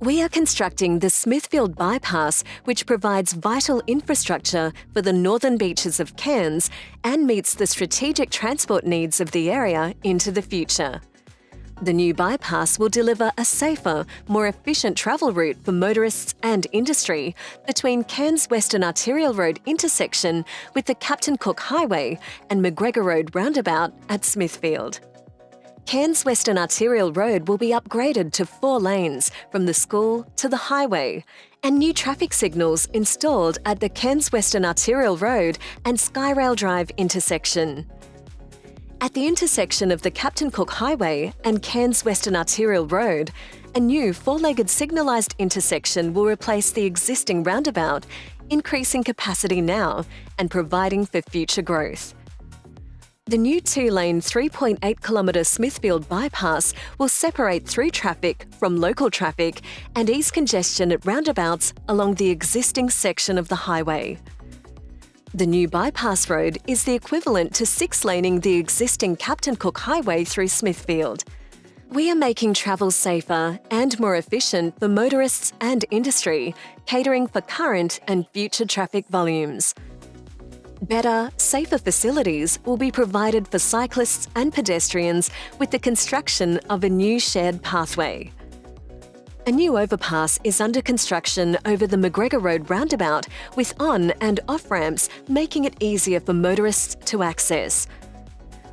We are constructing the Smithfield Bypass, which provides vital infrastructure for the northern beaches of Cairns and meets the strategic transport needs of the area into the future. The new bypass will deliver a safer, more efficient travel route for motorists and industry between Cairns Western Arterial Road intersection with the Captain Cook Highway and McGregor Road roundabout at Smithfield. Cairns Western Arterial Road will be upgraded to four lanes from the school to the highway, and new traffic signals installed at the Cairns Western Arterial Road and Skyrail Drive intersection. At the intersection of the Captain Cook Highway and Cairns Western Arterial Road, a new four-legged signalised intersection will replace the existing roundabout, increasing capacity now and providing for future growth. The new two-lane 3.8 kilometre Smithfield bypass will separate through traffic from local traffic and ease congestion at roundabouts along the existing section of the highway. The new bypass road is the equivalent to six-laning the existing Captain Cook Highway through Smithfield. We are making travel safer and more efficient for motorists and industry, catering for current and future traffic volumes. Better, safer facilities will be provided for cyclists and pedestrians with the construction of a new shared pathway. A new overpass is under construction over the McGregor Road roundabout with on and off ramps making it easier for motorists to access.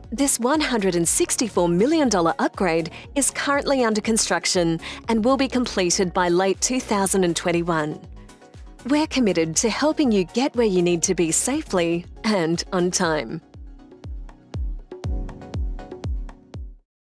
This $164 million upgrade is currently under construction and will be completed by late 2021. We're committed to helping you get where you need to be safely and on time.